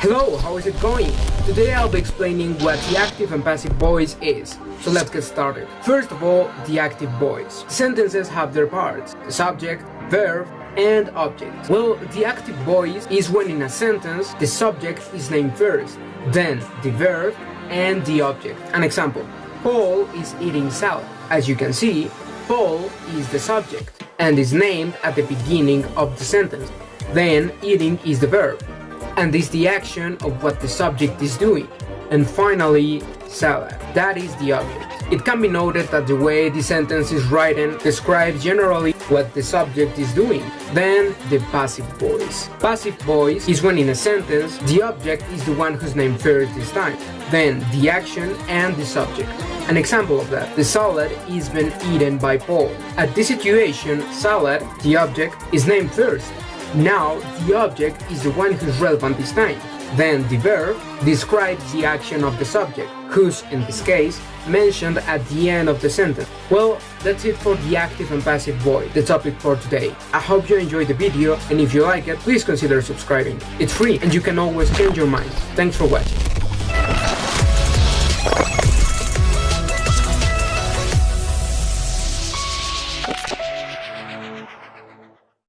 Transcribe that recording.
Hello, how is it going? Today I'll be explaining what the active and passive voice is. So let's get started. First of all, the active voice. Sentences have their parts, the subject, verb, and object. Well, the active voice is when in a sentence the subject is named first, then the verb and the object. An example, Paul is eating salad. As you can see, Paul is the subject and is named at the beginning of the sentence. Then eating is the verb and is the action of what the subject is doing. And finally, salad. That is the object. It can be noted that the way the sentence is written describes generally what the subject is doing. Then, the passive voice. Passive voice is when in a sentence, the object is the one whose name first this time. Then, the action and the subject. An example of that, the salad is been eaten by Paul. At this situation, salad, the object, is named first. Now, the object is the one whose relevant is time. Then the verb describes the action of the subject, who's, in this case, mentioned at the end of the sentence. Well, that's it for the active and passive voice, the topic for today. I hope you enjoyed the video, and if you like it, please consider subscribing. It's free, and you can always change your mind. Thanks for watching. you